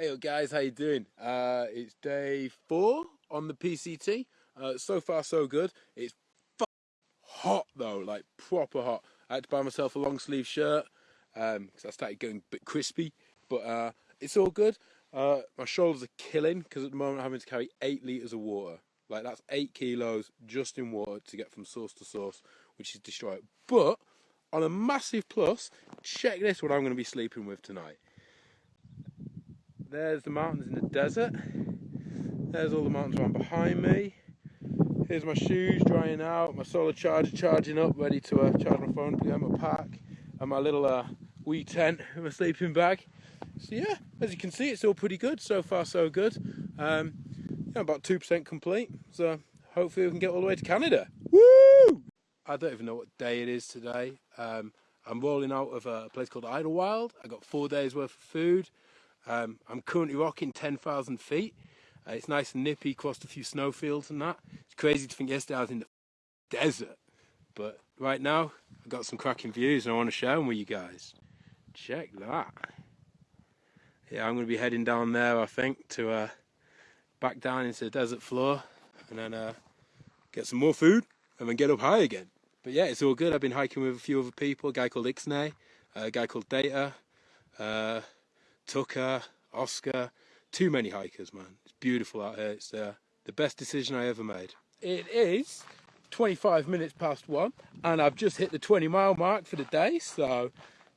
Hey guys, how you doing? Uh, it's day four on the PCT. Uh, so far so good. It's hot though, like proper hot. I had to buy myself a long sleeve shirt because um, I started getting a bit crispy, but uh, it's all good. Uh, my shoulders are killing because at the moment I'm having to carry eight litres of water. Like that's eight kilos just in water to get from source to source, which is destroyed. But on a massive plus, check this what I'm going to be sleeping with tonight. There's the mountains in the desert. There's all the mountains around behind me. Here's my shoes drying out, my solar charger charging up, ready to uh, charge my phone, put my pack, and my little uh, wee tent in my sleeping bag. So yeah, as you can see, it's all pretty good. So far, so good. Um, yeah, about 2% complete. So hopefully we can get all the way to Canada. Woo! I don't even know what day it is today. Um, I'm rolling out of a place called Idyllwild. I got four days worth of food. Um, I'm currently rocking 10,000 feet. Uh, it's nice and nippy, crossed a few snowfields and that. It's crazy to think yesterday I was in the desert. But right now, I've got some cracking views and I want to share them with you guys. Check that. Yeah, I'm going to be heading down there, I think, to uh, back down into the desert floor and then uh, get some more food and then get up high again. But yeah, it's all good. I've been hiking with a few other people, a guy called Ixnay, a guy called Data, uh, Tucker, Oscar, too many hikers, man. It's beautiful out here. It's uh, the best decision I ever made. It is 25 minutes past one, and I've just hit the 20 mile mark for the day, so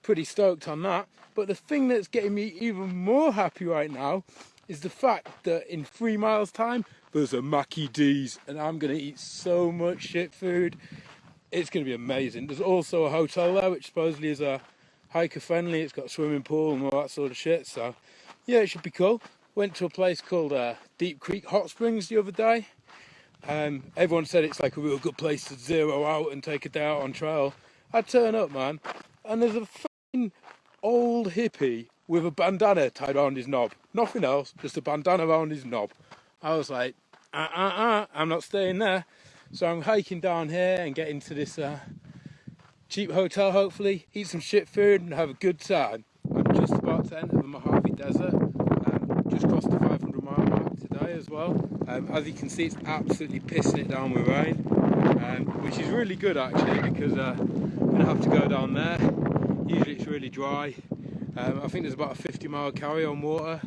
pretty stoked on that. But the thing that's getting me even more happy right now is the fact that in three miles time, there's a Mackie D's, and I'm gonna eat so much shit food. It's gonna be amazing. There's also a hotel there, which supposedly is a hiker friendly. It's got a swimming pool and all that sort of shit. So yeah, it should be cool. Went to a place called uh, Deep Creek Hot Springs the other day. Um, everyone said it's like a real good place to zero out and take a day out on trail. I turn up, man, and there's a fucking old hippie with a bandana tied around his knob. Nothing else, just a bandana around his knob. I was like, uh uh uh, I'm not staying there. So I'm hiking down here and getting to this uh, cheap hotel hopefully, eat some shit food and have a good time. I'm just about to enter the Mojave Desert, um, just crossed the 500 mile mark today as well. Um, as you can see it's absolutely pissing it down with rain, um, which is really good actually because uh, I'm going to have to go down there. Usually it's really dry. Um, I think there's about a 50 mile carry on water.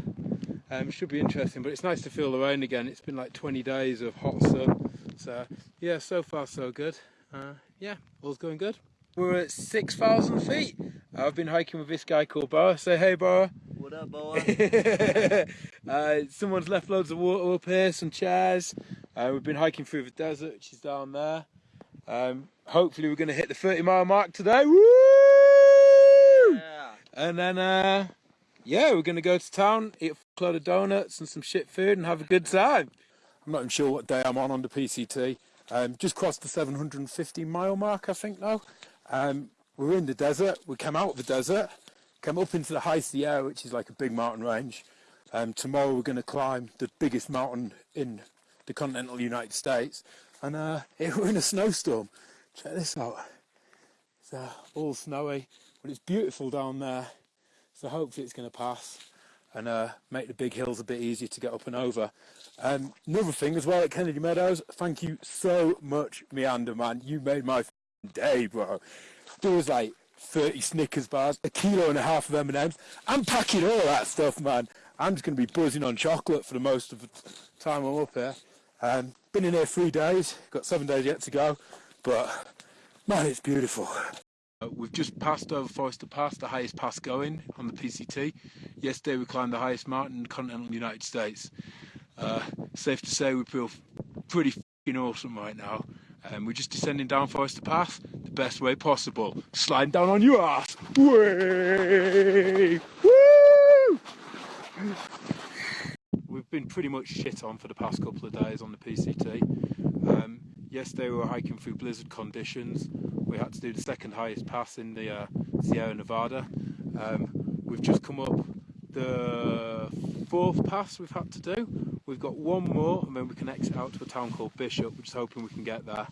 Um, should be interesting, but it's nice to feel the rain again. It's been like 20 days of hot sun. So yeah, so far so good. Uh, yeah, all's going good. We're at 6,000 feet. I've been hiking with this guy called Boa. Say hey, Boa. What up, Boa? uh, someone's left loads of water up here, some chairs. Uh, we've been hiking through the desert, which is down there. Um, hopefully we're going to hit the 30 mile mark today. Woo! Yeah. And then, uh, yeah, we're going to go to town, eat a load of donuts and some shit food and have a good time. I'm not even sure what day I'm on on the PCT. Um, just crossed the 750 mile mark, I think now. Um, we're in the desert. We came out of the desert, come up into the high Sierra, which is like a big mountain range. Um, tomorrow we're going to climb the biggest mountain in the continental United States, and uh, we're in a snowstorm. Check this out. It's uh, all snowy, but it's beautiful down there. So hopefully it's going to pass and uh, make the big hills a bit easier to get up and over. Um, another thing as well at Kennedy Meadows, thank you so much, Meander man. You made my day, bro. There was like 30 Snickers bars, a kilo and a half of M&Ms. I'm packing all that stuff, man. I'm just going to be buzzing on chocolate for the most of the time I'm up here. Um, been in here three days, got seven days yet to go, but man, it's beautiful. Uh, we've just passed over Forester Pass, the highest pass going on the PCT. Yesterday we climbed the highest mountain in the continental United States. Uh, safe to say we feel pretty awesome right now. Um, we're just descending down Forester Pass the best way possible. Sliding down on your ass. Way! Woo! We've been pretty much shit on for the past couple of days on the PCT. Um, yesterday we were hiking through blizzard conditions. We had to do the second highest pass in the uh, Sierra Nevada. Um, we've just come up the fourth pass we've had to do. We've got one more and then we can exit out to a town called Bishop, which is hoping we can get there.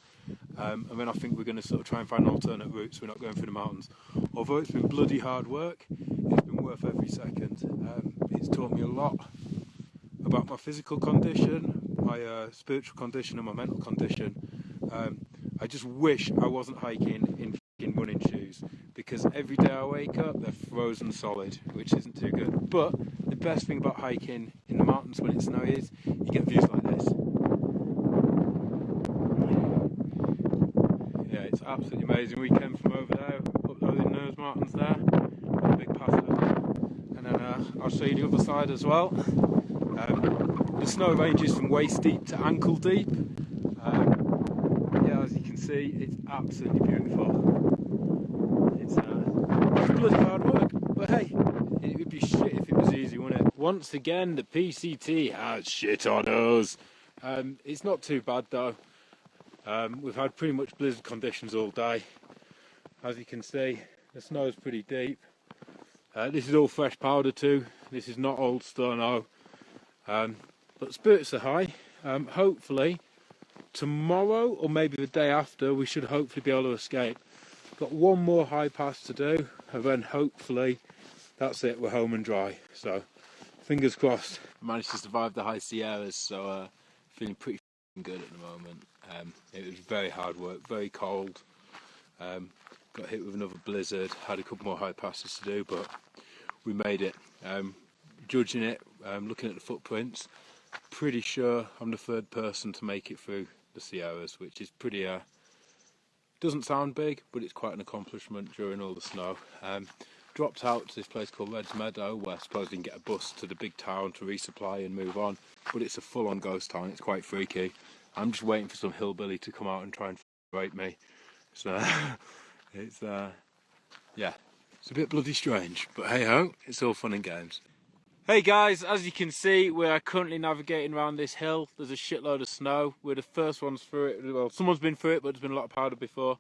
Um, and then I think we're going to sort of try and find an alternate route so we're not going through the mountains. Although it's been bloody hard work, it's been worth every second. Um, It's taught me a lot about my physical condition, my uh, spiritual condition, and my mental condition. Um, I just wish I wasn't hiking in in running shoes because every day I wake up they're frozen solid, which isn't too good. But the best thing about hiking in the mountains when it's snowy is you get views like this. Yeah, it's absolutely amazing. We came from over there, up those mountains there, big path and then uh, I'll show you the other side as well. Um, the snow ranges from waist deep to ankle deep. Um, yeah, as you can see, it's absolutely beautiful. It's, uh, bloody hard work, but hey, it would be shit if it was easy, wouldn't it? Once again, the PCT has shit on us. Um, it's not too bad though. Um, we've had pretty much blizzard conditions all day. As you can see, the snow is pretty deep. Uh, this is all fresh powder too. This is not old stone um, but spirits are high. Um, hopefully tomorrow or maybe the day after we should hopefully be able to escape. Got one more high pass to do and then hopefully that's it, we're home and dry. So fingers crossed. Managed to survive the high Sierras so uh, feeling pretty good at the moment. Um, it was very hard work, very cold. Um, got hit with another blizzard, had a couple more high passes to do, but we made it. Um, judging it, um, looking at the footprints, pretty sure I'm the third person to make it through the Sierras, which is pretty, uh, doesn't sound big, but it's quite an accomplishment during all the snow. Um, dropped out to this place called Reds Meadow, where I suppose you can get a bus to the big town to resupply and move on, but it's a full-on ghost town, it's quite freaky. I'm just waiting for some hillbilly to come out and try and rape me. So, it's, uh, yeah, it's a bit bloody strange, but hey ho, it's all fun and games. Hey guys, as you can see, we are currently navigating around this hill. There's a shitload of snow. We're the first ones through it. Well, someone's been through it, but there's been a lot of powder before.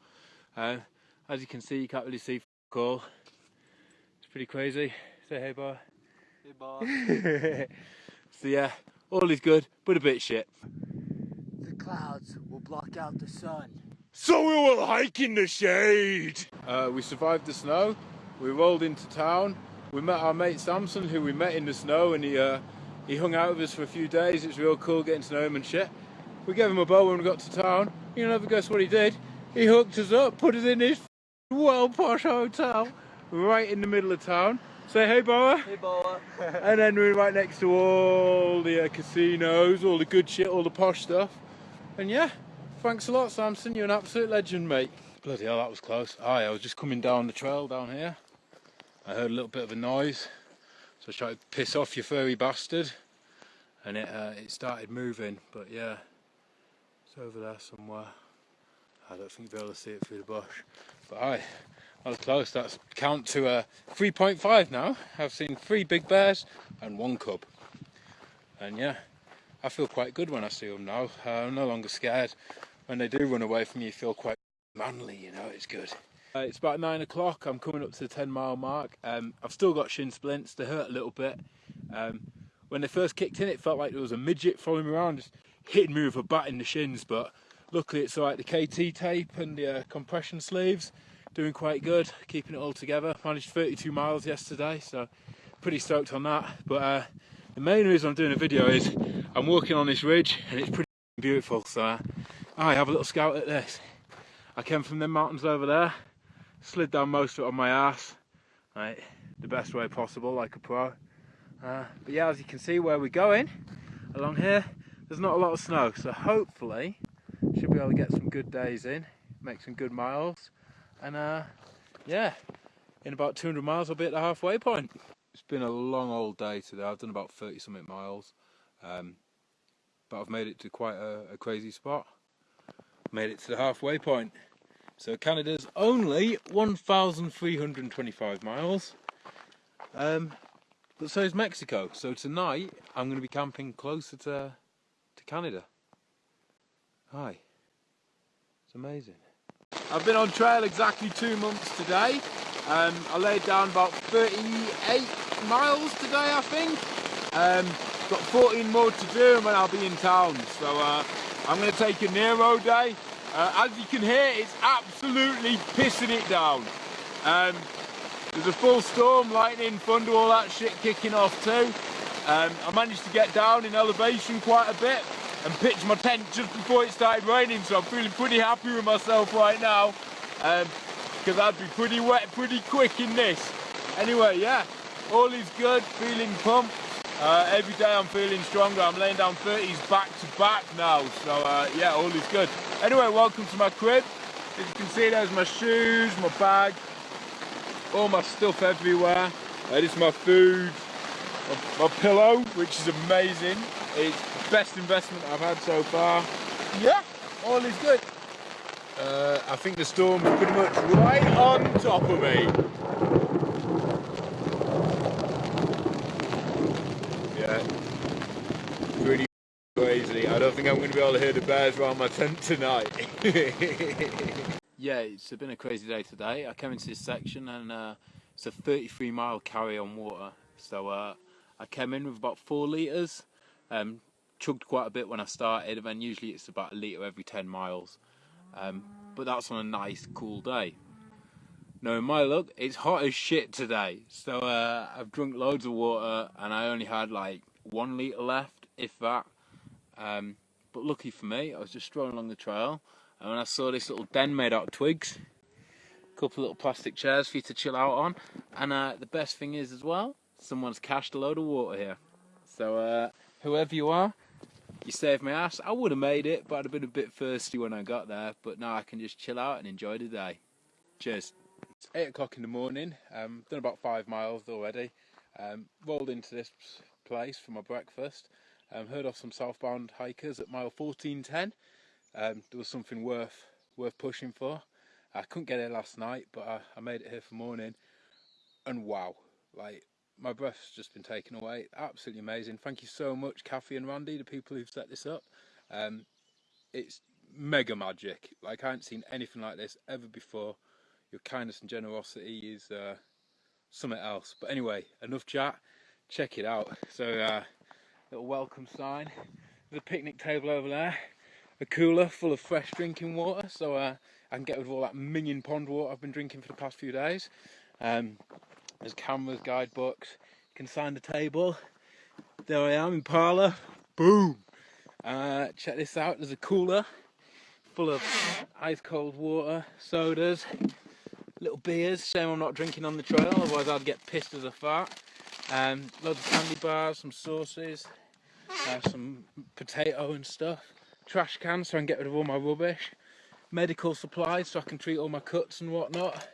Uh, as you can see, you can't really see all. It's pretty crazy. Say hey, bar. Hey, bar. so yeah, all is good, but a bit shit. The clouds will block out the sun. So we will hike in the shade. Uh, we survived the snow. We rolled into town. We met our mate Samson, who we met in the snow, and he uh, he hung out with us for a few days. It was real cool getting to know him and shit. We gave him a bow when we got to town. You never guess what he did? He hooked us up, put us in his well posh hotel right in the middle of town. Say hey, Boa. Hey, Boa. and then we're right next to all the uh, casinos, all the good shit, all the posh stuff. And yeah, thanks a lot, Samson. You're an absolute legend, mate. Bloody hell, that was close. Aye, I was just coming down the trail down here. I heard a little bit of a noise, so I tried to piss off your furry bastard, and it uh, it started moving. But yeah, it's over there somewhere. I don't think you'll be able to see it through the bush. But aye, I was close. That's count to uh, 3.5 now. I've seen three big bears and one cub. And yeah, I feel quite good when I see them now. Uh, I'm no longer scared. When they do run away from me, you feel quite manly, you know, it's good. Uh, it's about nine o'clock, I'm coming up to the 10 mile mark. Um, I've still got shin splints, they hurt a little bit. Um, when they first kicked in, it felt like there was a midget following me around, just hitting me with a bat in the shins, but luckily it's alright. The KT tape and the uh, compression sleeves, doing quite good, keeping it all together. Managed 32 miles yesterday, so pretty stoked on that. But uh, the main reason I'm doing a video is I'm walking on this ridge and it's pretty beautiful, so uh, I have a little scout at this. I came from them mountains over there, slid down most of it on my ass, right, the best way possible, like a pro. Uh, but yeah, as you can see where we're going, along here, there's not a lot of snow, so hopefully should be able to get some good days in, make some good miles, and uh, yeah, in about 200 miles I'll be at the halfway point. It's been a long old day today, I've done about 30 something miles, um, but I've made it to quite a, a crazy spot made it to the halfway point. So Canada's only 1,325 miles, um, but so is Mexico. So tonight I'm going to be camping closer to, to Canada. Hi. It's amazing. I've been on trail exactly two months today. Um, I laid down about 38 miles today, I think. Um, got 14 more to do and I'll be in town. So uh, I'm going to take a Nero day. Uh, as you can hear, it's absolutely pissing it down. Um, there's a full storm, lightning, thunder, all that shit kicking off too. Um, I managed to get down in elevation quite a bit and pitched my tent just before it started raining, so I'm feeling pretty happy with myself right now. Because um, I'd be pretty wet pretty quick in this. Anyway, yeah, all is good, feeling pumped. Uh, every day I'm feeling stronger. I'm laying down 30s back to back now. So uh, yeah, all is good. Anyway, welcome to my crib. As you can see, there's my shoes, my bag, all my stuff everywhere. Uh, this is my food, my, my pillow, which is amazing. It's the best investment I've had so far. Yeah, all is good. Uh, I think the storm storm's pretty much right on top of me. Yeah, pretty crazy. I don't think I'm going to be able to hear the bears around my tent tonight. yeah, it's been a crazy day today. I came into this section and uh, it's a 33 mile carry on water. So uh, I came in with about four litres um, chugged quite a bit when I started, and then usually it's about a litre every 10 miles. Um, but that's on a nice, cool day. No, in my luck, it's hot as shit today. So uh, I've drunk loads of water, and I only had like one litre left, if that. Um, but lucky for me, I was just strolling along the trail, and when I saw this little den made out of twigs, a couple of little plastic chairs for you to chill out on, and uh, the best thing is as well, someone's cached a load of water here. So uh, whoever you are, you saved my ass. I would have made it, but I'd have been a bit thirsty when I got there. But now I can just chill out and enjoy the day. Cheers. It's 8 o'clock in the morning. Um, done about five miles already. Um, rolled into this place for my breakfast. Um, heard of some southbound hikers at mile 1410. Um, there was something worth worth pushing for. I couldn't get here last night, but I, I made it here for morning. And wow, like my breath's just been taken away. Absolutely amazing. Thank you so much, Kathy and Randy, the people who've set this up. Um, it's mega magic. Like I haven't seen anything like this ever before. Your kindness and generosity is uh, something else. But anyway, enough chat. Check it out. So, uh, little welcome sign. The picnic table over there. A cooler full of fresh drinking water, so uh, I can get rid of all that minion pond water I've been drinking for the past few days. Um, there's cameras, guidebooks. You can sign the table. There I am in parlour. Boom! Uh, check this out. There's a cooler full of ice cold water, sodas, little beers. Shame I'm not drinking on the trail, otherwise I'd get pissed as a fart. Um, loads of candy bars, some sauces, uh, some potato and stuff. Trash cans so I can get rid of all my rubbish. Medical supplies so I can treat all my cuts and whatnot.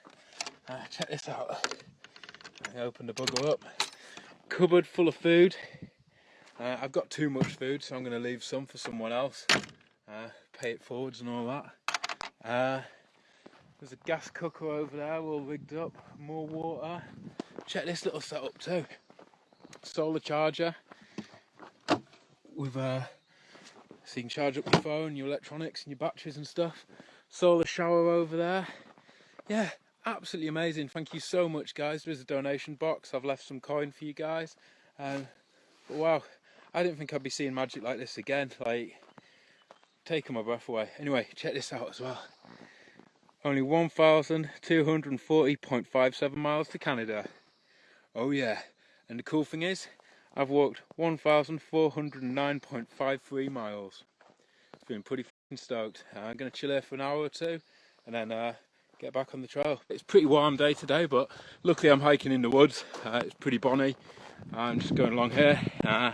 Uh, check this out. I open the bugger up. Cupboard full of food. Uh, I've got too much food, so I'm going to leave some for someone else. Uh, pay it forwards and all that. Uh, there's a gas cooker over there, all rigged up. More water. Check this little setup too. Solar charger with uh, so you can charge up your phone, your electronics, and your batteries and stuff. Solar shower over there. Yeah, absolutely amazing. Thank you so much guys. There's a donation box. I've left some coin for you guys. Um, wow I didn't think I'd be seeing magic like this again. Like taking my breath away. Anyway check this out as well. Only 1,240.57 miles to Canada. Oh yeah. And the cool thing is I've walked 1,409.53 miles. Feeling pretty stoked. I'm gonna chill here for an hour or two and then uh, get back on the trail. It's pretty warm day today, but luckily I'm hiking in the woods. Uh, it's pretty bonny. I'm just going along here. Uh,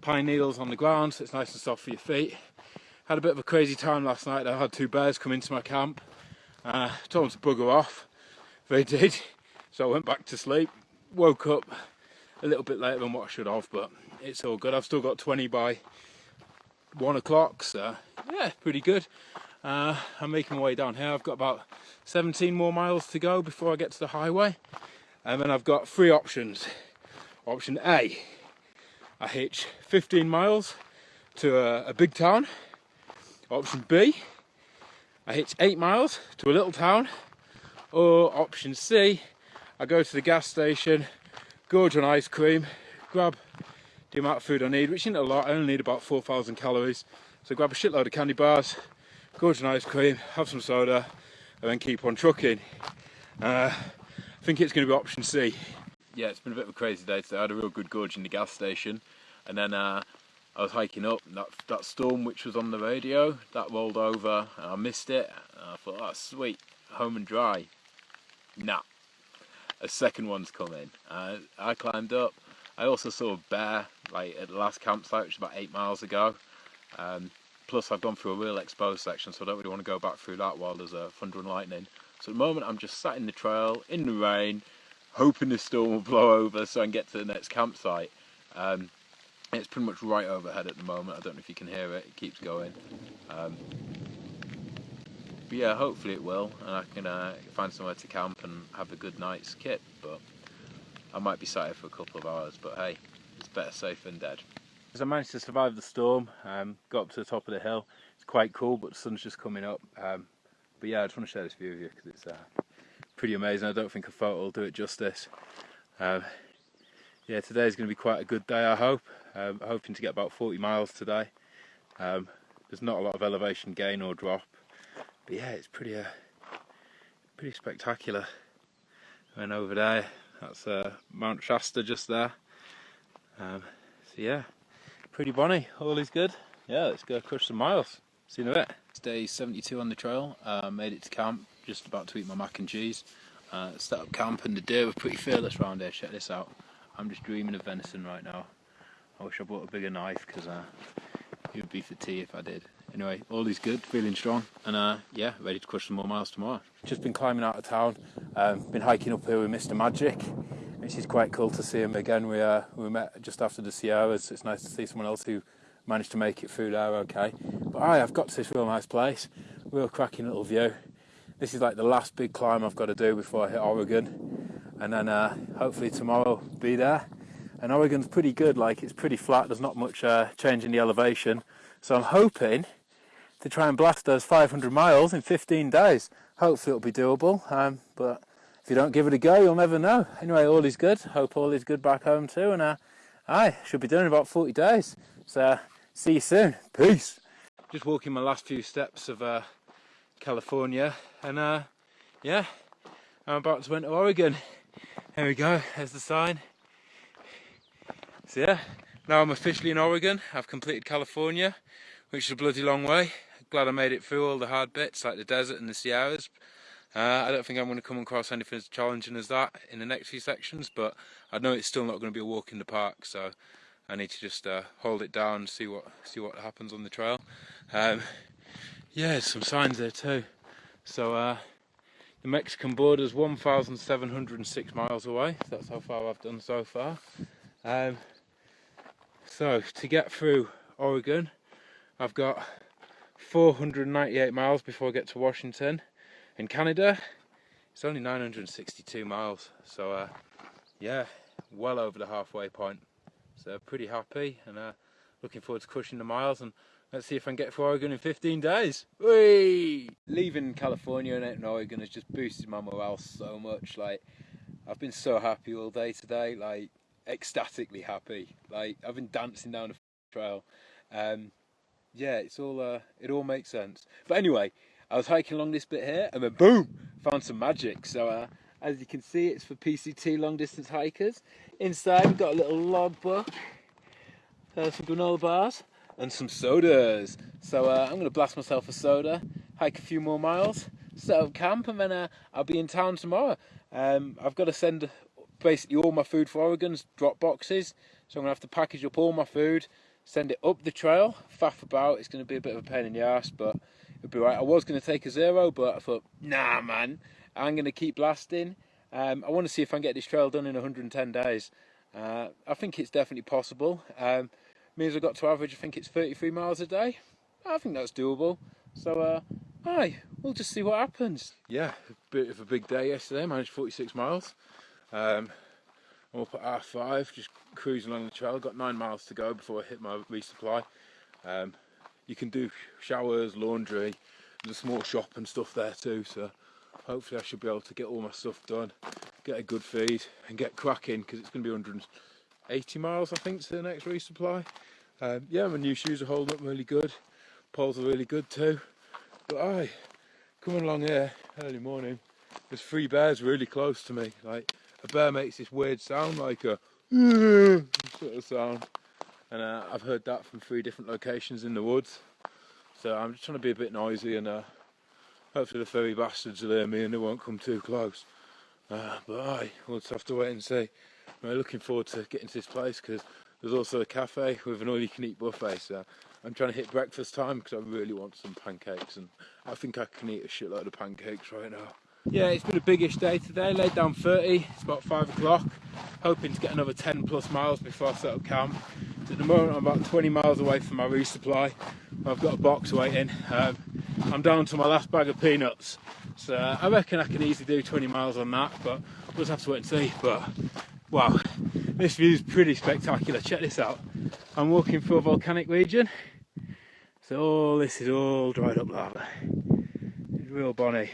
pine needles on the ground, so it's nice and soft for your feet. Had a bit of a crazy time last night. I had two bears come into my camp. Uh, told them to bugger off. They did. So I went back to sleep. Woke up a little bit later than what I should have, but it's all good. I've still got 20 by one o'clock, so yeah, pretty good. Uh, I'm making my way down here. I've got about 17 more miles to go before I get to the highway. And then I've got three options. Option A, I hitch 15 miles to a, a big town. Option B, I hitch 8 miles to a little town. Or option C, I go to the gas station, gorge on ice cream, grab the amount of food I need, which isn't a lot, I only need about 4,000 calories. So grab a shitload of candy bars, gorge on ice cream, have some soda, and then keep on trucking. Uh, I think it's going to be option C. yeah, it's been a bit of a crazy day today. I had a real good gorge in the gas station, and then uh, I was hiking up. That that storm which was on the radio that rolled over, and I missed it. And I thought, oh sweet, home and dry. Nah, a second one's coming. Uh, I climbed up. I also saw a bear like at the last campsite, which was about eight miles ago. Um, plus, I've gone through a real exposed section, so I don't really want to go back through that while there's a thunder and lightning. So at the moment, I'm just sat in the trail in the rain, hoping the storm will blow over so I can get to the next campsite. Um, it's pretty much right overhead at the moment. I don't know if you can hear it. It keeps going. Um, but yeah, hopefully it will, and I can uh, find somewhere to camp and have a good night's kit. But I might be sat here for a couple of hours. But hey, it's better safe than dead. As I managed to survive the storm, um, got up to the top of the hill. It's quite cool, but the sun's just coming up. Um, but yeah, I just want to share this view with you because it's uh, pretty amazing. I don't think a photo will do it justice. Um, yeah, today is going to be quite a good day, I hope. Um, hoping to get about 40 miles today. Um, there's not a lot of elevation gain or drop, but yeah, it's pretty, uh, pretty spectacular. And over there, that's uh, Mount Shasta just there. Um, so yeah, pretty bonny. All is good. Yeah, let's go crush some miles. See you in a bit. It's day 72 on the trail. Uh, made it to camp. Just about to eat my mac and cheese. Uh, set up camp and the deer were pretty fearless around here. Check this out. I'm just dreaming of venison right now. I wish I brought a bigger knife because uh, it would be for tea if I did. Anyway, all is good, feeling strong, and uh, yeah, ready to crush some more miles tomorrow. Just been climbing out of town, um, been hiking up here with Mr. Magic, which is quite cool to see him again. We uh, we met just after the Sierras. It's nice to see someone else who managed to make it through there okay. But I have got to this real nice place, real cracking little view. This is like the last big climb I've got to do before I hit Oregon, and then uh, hopefully tomorrow be there. And Oregon's pretty good, like it's pretty flat. There's not much uh, change in the elevation, so I'm hoping to try and blast those 500 miles in 15 days. Hopefully it'll be doable, um, but if you don't give it a go, you'll never know. Anyway, all is good. Hope all is good back home too, and uh, I should be done in about 40 days. So see you soon. Peace. Just walking my last few steps of uh, California, and uh, yeah, I'm about to enter Oregon. There we go. There's the sign. So yeah, now I'm officially in Oregon. I've completed California, which is a bloody long way. Glad I made it through all the hard bits like the desert and the Sierras. Uh, I don't think I'm going to come across anything as challenging as that in the next few sections, but I know it's still not going to be a walk in the park, so I need to just uh, hold it down, and see what see what happens on the trail. Um, yeah, there's some signs there too. So uh, the Mexican border is 1,706 miles away. That's how far I've done so far. Um, so to get through Oregon, I've got 498 miles before I get to Washington. In Canada, it's only 962 miles. So uh, yeah, well over the halfway point. So pretty happy and uh, looking forward to crushing the miles and let's see if I can get to Oregon in 15 days. Whee! Leaving California and Oregon has just boosted my morale so much. Like I've been so happy all day today. Like ecstatically happy. Like I've been dancing down the trail. Um, yeah, it's all uh, it all makes sense. But anyway, I was hiking along this bit here, and then boom, found some magic. So uh, as you can see, it's for PCT long distance hikers. Inside, we've got a little log book, uh, some granola bars, and some sodas. So uh, I'm going to blast myself a soda, hike a few more miles, set up camp, and then uh, I'll be in town tomorrow. Um, I've got to send basically all my food for Oregon's drop boxes. So I'm going to have to package up all my food, send it up the trail, faff about. It's going to be a bit of a pain in the ass, but it'll be right. I was going to take a zero, but I thought, nah, man, I'm going to keep blasting. Um, I want to see if I can get this trail done in 110 days. Uh, I think it's definitely possible. Um, means I've got to average, I think it's 33 miles a day. I think that's doable. So, uh, aye, we'll just see what happens. Yeah, a bit of a big day yesterday. Managed 46 miles. Um, I'm up at half five, just cruising along the trail. Got nine miles to go before I hit my resupply. Um, you can do showers, laundry, there's a small shop and stuff there too. So hopefully I should be able to get all my stuff done, get a good feed, and get cracking because it's going to be 180 miles I think to the next resupply. Um, yeah, my new shoes are holding up really good. Poles are really good too. But aye, coming along here early morning, there's three bears really close to me. Like a bear makes this weird sound like a sort of sound, and uh, I've heard that from three different locations in the woods. So I'm just trying to be a bit noisy and uh, hopefully the furry bastards will hear me and they won't come too close. Uh, but I will just have to wait and see. I'm looking forward to getting to this place because there's also a cafe with an all-you-can-eat buffet. So I'm trying to hit breakfast time because I really want some pancakes and I think I can eat a shitload of pancakes right now. Yeah, it's been a biggish day today. Laid down 30. It's about five o'clock. Hoping to get another 10 plus miles before I set up camp. At the moment, I'm about 20 miles away from my resupply. I've got a box waiting. Um, I'm down to my last bag of peanuts. So I reckon I can easily do 20 miles on that, but we'll just have to wait and see. But wow, this view is pretty spectacular. Check this out. I'm walking through a volcanic region. So all this is all dried up lava. It's real bonny.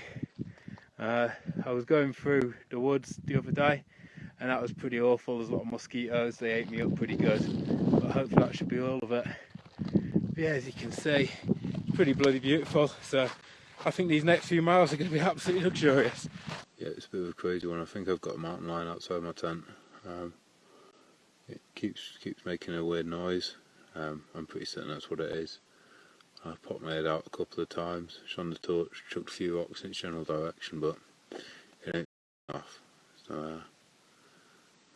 Uh, I was going through the woods the other day and that was pretty awful. There's a lot of mosquitoes, they ate me up pretty good. But hopefully that should be all of it. But yeah, as you can see, pretty bloody beautiful. So I think these next few miles are going to be absolutely luxurious. Yeah, it's a bit of a crazy one. I think I've got a mountain lion outside my tent. Um, it keeps keeps making a weird noise. Um, I'm pretty certain that's what it is. I popped my head out a couple of times, shone the torch, chucked a few rocks in its general direction, but it ain't off. So, uh,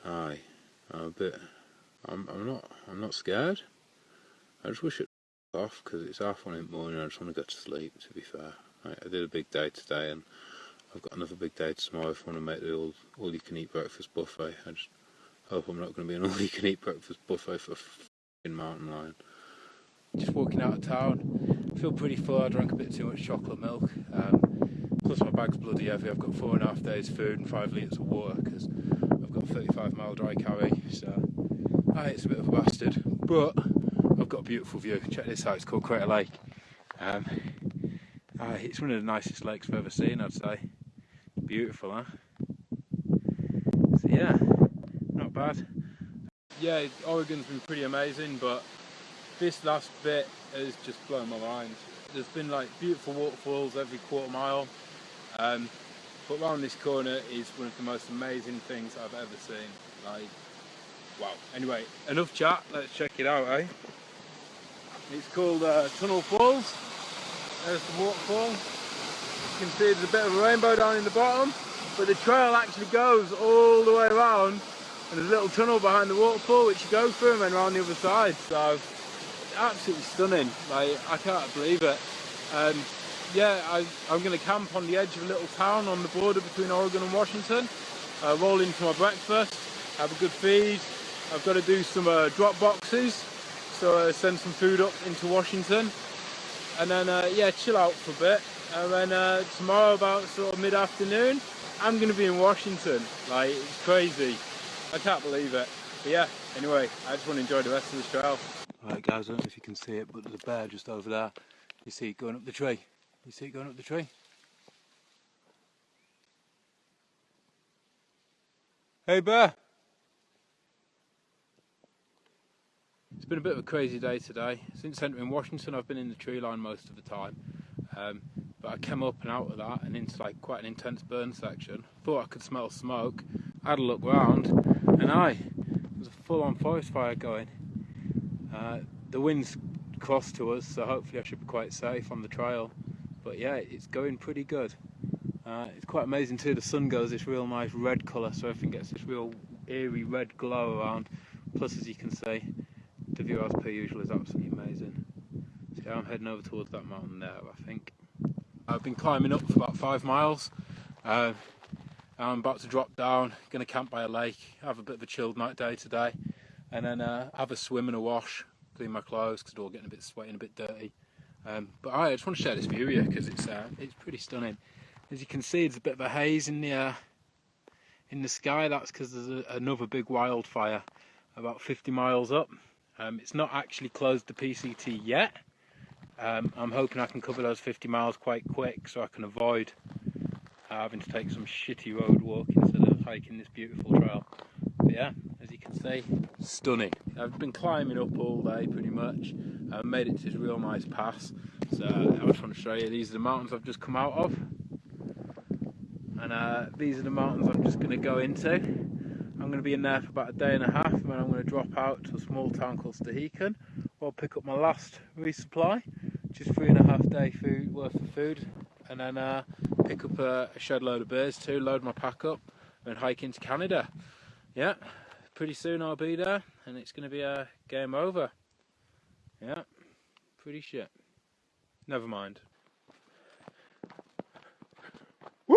aye, I'm a bit. I'm. I'm not. I'm not scared. I just wish it off because it's half one in the morning. I just want to go to sleep. To be fair, I, I did a big day today, and I've got another big day tomorrow. If I want to make the all all you can eat breakfast buffet, I just hope I'm not going to be an all you can eat breakfast buffet for a mountain lion just walking out of town. I feel pretty full. I drank a bit too much chocolate milk. Um, plus my bag's bloody heavy. I've got four and a half days food and five litres of water because I've got a 35 mile dry carry. So aye, it's a bit of a bastard, but I've got a beautiful view. Check this out. It's called Crater Lake. Um, aye, it's one of the nicest lakes I've ever seen. I'd say. Beautiful, huh? So yeah, not bad. Yeah, Oregon's been pretty amazing, but this last bit has just blown my mind. There's been like beautiful waterfalls every quarter mile, um, but around this corner is one of the most amazing things I've ever seen. Like, wow. Anyway, enough chat. Let's check it out, eh? It's called uh, Tunnel Falls. There's the waterfall. You can see there's a bit of a rainbow down in the bottom, but the trail actually goes all the way around and there's a little tunnel behind the waterfall which you go through and then around the other side. So absolutely stunning. Like I can't believe it. Um, yeah, I, am going to camp on the edge of a little town on the border between Oregon and Washington. Uh, roll for my breakfast, have a good feed. I've got to do some uh, drop boxes, so uh, send some food up into Washington, and then uh, yeah, chill out for a bit. And then uh, tomorrow, about sort of mid-afternoon, I'm going to be in Washington. Like it's crazy. I can't believe it. But yeah, anyway, I just want to enjoy the rest of the trail. Right guys, I don't know if you can see it, but there's a bear just over there. You see it going up the tree. You see it going up the tree? Hey bear! It's been a bit of a crazy day today. Since entering Washington I've been in the tree line most of the time. Um, but I came up and out of that and into like quite an intense burn section. Thought I could smell smoke. Had a look round and I, there was a full on forest fire going. Uh, the wind's close to us, so hopefully I should be quite safe on the trail. But yeah, it's going pretty good. Uh, it's quite amazing too, the sun goes this real nice red colour, so everything gets this real eerie red glow around. Plus, as you can see, the view as per usual is absolutely amazing. So yeah, I'm heading over towards that mountain there, I think. I've been climbing up for about five miles. Uh, I'm about to drop down, going to camp by a lake, have a bit of a chilled night day today and then uh, have a swim and a wash, clean my clothes because they're all getting a bit sweaty and a bit dirty. Um, but I just want to share this view here because it's uh, it's pretty stunning. As you can see, there's a bit of a haze in the uh, in the sky. That's because there's a, another big wildfire about 50 miles up. Um, it's not actually closed the PCT yet. Um, I'm hoping I can cover those 50 miles quite quick so I can avoid having to take some shitty road walk instead of hiking this beautiful trail. But yeah, you can see, stunning. I've been climbing up all day pretty much. I've made it to this real nice pass. So I just want to show you, these are the mountains I've just come out of. and uh, these are the mountains I'm just going to go into. I'm going to be in there for about a day and a half, and then I'm going to drop out to a small town called where I'll pick up my last resupply, which is three and a half day food worth of food, and then uh, pick up a, a shed load of beers too, load my pack up, and hike into Canada. Yeah, pretty soon I'll be there, and it's going to be a game over. Yeah, pretty shit. Never mind. Woo!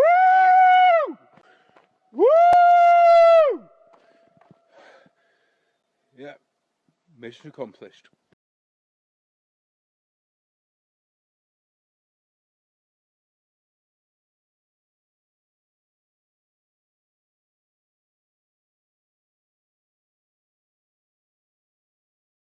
Woo! Yeah, mission accomplished.